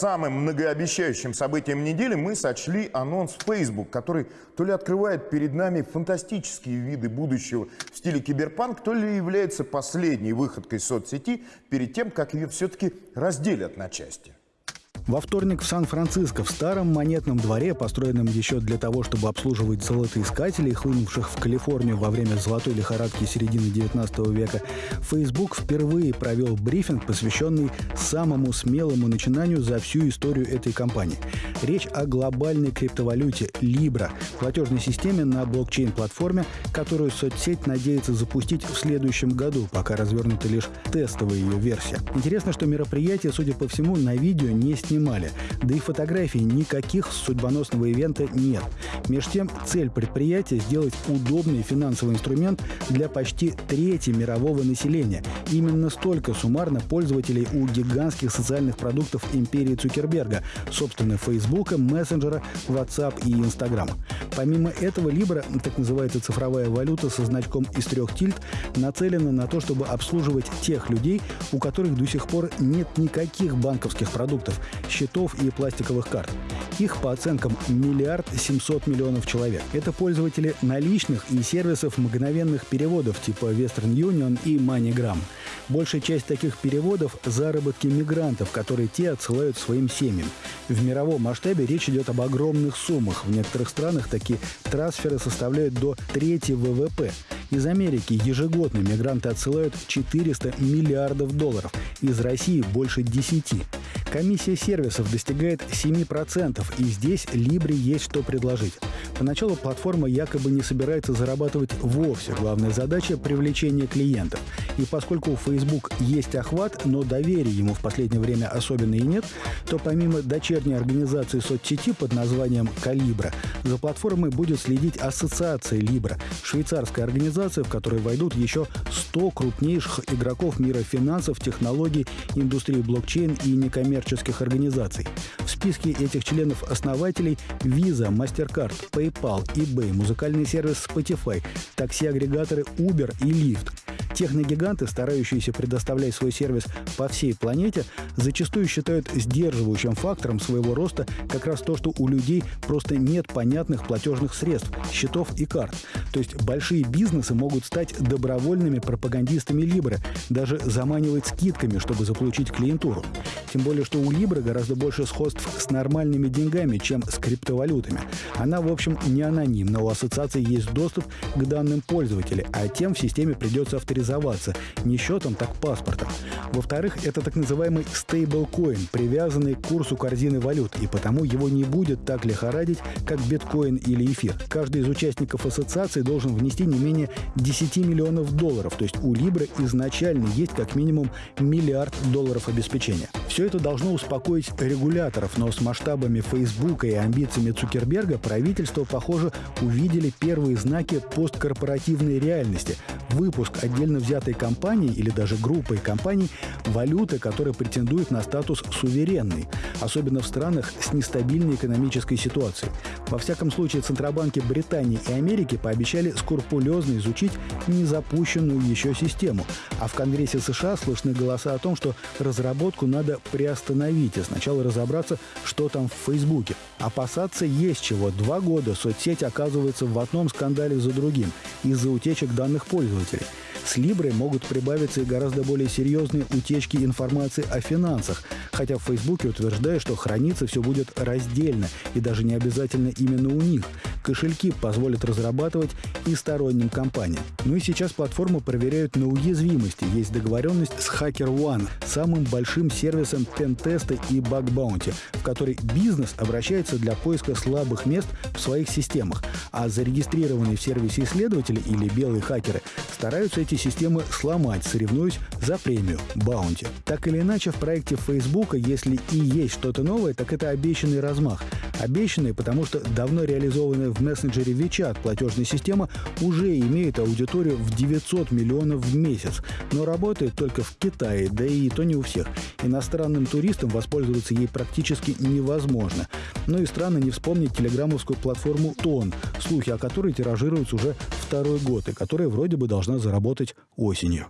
самым многообещающим событием недели мы сочли анонс Facebook, который то ли открывает перед нами фантастические виды будущего в стиле киберпанк, то ли является последней выходкой соцсети перед тем, как ее все-таки разделят на части. Во вторник в Сан-Франциско, в старом монетном дворе, построенном еще для того, чтобы обслуживать золотоискателей, хлынувших в Калифорнию во время золотой лихорадки середины 19 века, Facebook впервые провел брифинг, посвященный самому смелому начинанию за всю историю этой компании. Речь о глобальной криптовалюте Libra, платежной системе на блокчейн-платформе, которую соцсеть надеется запустить в следующем году, пока развернута лишь тестовая ее версия. Интересно, что мероприятие, судя по всему, на видео не снимали. Да и фотографий никаких судьбоносного ивента нет. Меж тем, цель предприятия – сделать удобный финансовый инструмент для почти трети мирового населения. Именно столько суммарно пользователей у гигантских социальных продуктов империи Цукерберга, собственно, Фейсбука, мессенджера, WhatsApp и Instagram. Помимо этого, Libra, так называется цифровая валюта со значком из трех тильд, нацелена на то, чтобы обслуживать тех людей, у которых до сих пор нет никаких банковских продуктов, счетов и пластиковых карт. Их, по оценкам, миллиард семьсот миллионов человек. Это пользователи наличных и сервисов мгновенных переводов типа Western Union и MoneyGram. Большая часть таких переводов – заработки мигрантов, которые те отсылают своим семьям. В мировом масштабе речь идет об огромных суммах. В некоторых странах такие трансферы составляют до трети ВВП. Из Америки ежегодно мигранты отсылают 400 миллиардов долларов, из России больше 10. Комиссия сервисов достигает 7%, и здесь Либре есть что предложить. Поначалу платформа якобы не собирается зарабатывать вовсе. Главная задача – привлечение клиентов. И поскольку у Facebook есть охват, но доверия ему в последнее время особенно и нет, то помимо дочерней организации соцсети под названием «Калибра», за платформой будет следить ассоциация «Либра», швейцарская организация, в которой войдут еще 100 крупнейших игроков мира финансов, технологий, индустрии блокчейн и некоммерческих организаций. В списке этих членов-основателей Visa, MasterCard, PayPal, eBay, музыкальный сервис Spotify, такси-агрегаторы Uber и Lyft. Техногиганты, старающиеся предоставлять свой сервис по всей планете, зачастую считают сдерживающим фактором своего роста как раз то, что у людей просто нет понятных платежных средств, счетов и карт. То есть большие бизнесы могут стать добровольными пропагандистами Либры, даже заманивать скидками, чтобы заполучить клиентуру. Тем более, что у Либры гораздо больше сходств с нормальными деньгами, чем с криптовалютами. Она, в общем, не анонимна. У ассоциации есть доступ к данным пользователя, а тем в системе придется авторизоваться не счетом, так паспортом. Во-вторых, это так называемый стейблкоин, привязанный к курсу корзины валют, и потому его не будет так лихорадить, как биткоин или эфир. Каждый из участников ассоциации должен внести не менее 10 миллионов долларов, то есть у Libra изначально есть как минимум миллиард долларов обеспечения. Все это должно успокоить регуляторов, но с масштабами Facebook и амбициями Цукерберга правительство, похоже, увидели первые знаки посткорпоративной реальности. Выпуск отдельно взятой компании или даже группой компаний валюты, которая претендует на статус суверенной, особенно в странах с нестабильной экономической ситуацией. Во всяком случае, Центробанки Британии и Америки пообещали скрупулезно изучить незапущенную еще систему, а в Конгрессе США слышны голоса о том, что разработку надо приостановить и сначала разобраться, что там в Фейсбуке. Опасаться есть чего. Два года соцсеть оказывается в одном скандале за другим из-за утечек данных пользователей. С Либрой могут прибавиться и гораздо более серьезные утечки информации о финансах, хотя в Фейсбуке утверждают, что храниться все будет раздельно и даже не обязательно именно у них. Кошельки позволят разрабатывать и сторонним компаниям. Ну и сейчас платформу проверяют на уязвимости. Есть договоренность с HackerOne, самым большим сервисом пентеста и баг-баунти, в который бизнес обращается для поиска слабых мест в своих системах, а зарегистрированные в сервисе исследователи или белые хакеры стараются эти системы сломать, соревнуясь за премию Баунти. Так или иначе, в проекте Facebook, если и есть что-то новое, так это обещанный размах. Обещанный, потому что давно реализованная в мессенджере WeChat платежная система уже имеет аудиторию в 900 миллионов в месяц, но работает только в Китае, да и то не у всех. Иностранным туристам воспользоваться ей практически невозможно. Но и странно не вспомнить телеграммовскую платформу Тон, слухи о которой тиражируются уже второй год и которая вроде бы должна заработать осенью.